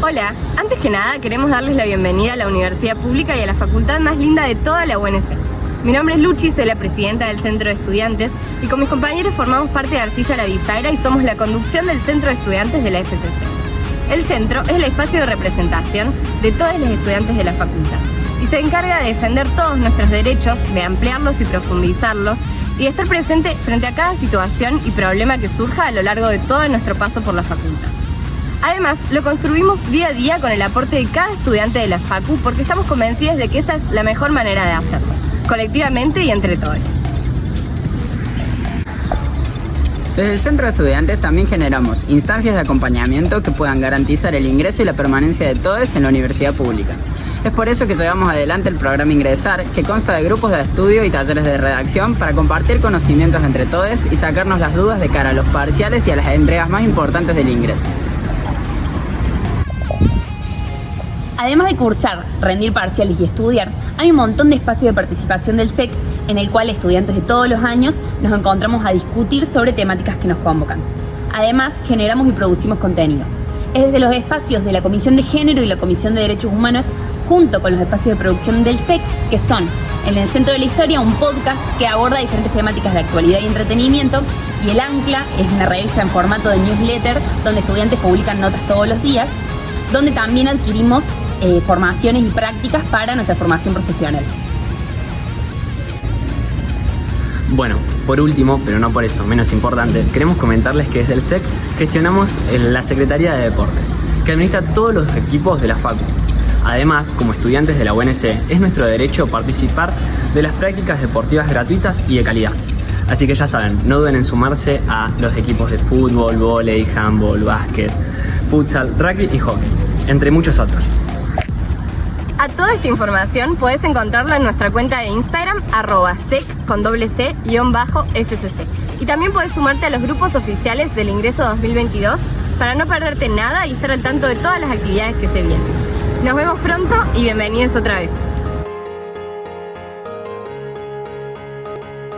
Hola, antes que nada queremos darles la bienvenida a la Universidad Pública y a la facultad más linda de toda la UNC. Mi nombre es Luchi, soy la presidenta del Centro de Estudiantes y con mis compañeros formamos parte de Arcilla La Bisagra y somos la conducción del Centro de Estudiantes de la FCC. El centro es el espacio de representación de todos los estudiantes de la facultad y se encarga de defender todos nuestros derechos, de ampliarlos y profundizarlos y de estar presente frente a cada situación y problema que surja a lo largo de todo nuestro paso por la facultad. Además, lo construimos día a día con el aporte de cada estudiante de la FACU porque estamos convencidos de que esa es la mejor manera de hacerlo, colectivamente y entre todos. Desde el Centro de Estudiantes también generamos instancias de acompañamiento que puedan garantizar el ingreso y la permanencia de todos en la universidad pública. Es por eso que llevamos adelante el programa Ingresar, que consta de grupos de estudio y talleres de redacción para compartir conocimientos entre todos y sacarnos las dudas de cara a los parciales y a las entregas más importantes del ingreso. Además de cursar, rendir parciales y estudiar, hay un montón de espacios de participación del SEC en el cual estudiantes de todos los años nos encontramos a discutir sobre temáticas que nos convocan. Además, generamos y producimos contenidos. Es desde los espacios de la Comisión de Género y la Comisión de Derechos Humanos, junto con los espacios de producción del SEC, que son en el Centro de la Historia un podcast que aborda diferentes temáticas de actualidad y entretenimiento, y El Ancla es una revista en formato de newsletter donde estudiantes publican notas todos los días, donde también adquirimos eh, formaciones y prácticas para nuestra formación profesional. Bueno, por último, pero no por eso menos importante, queremos comentarles que desde el SEC gestionamos la Secretaría de Deportes, que administra todos los equipos de la FACU. Además, como estudiantes de la UNC, es nuestro derecho participar de las prácticas deportivas gratuitas y de calidad. Así que ya saben, no duden en sumarse a los equipos de fútbol, vóley, handball, básquet, futsal, rugby y hockey, entre muchos otros. A toda esta información puedes encontrarla en nuestra cuenta de Instagram, arroba sec con doble c bajo fcc. Y también puedes sumarte a los grupos oficiales del ingreso 2022 para no perderte nada y estar al tanto de todas las actividades que se vienen. Nos vemos pronto y bienvenidos otra vez.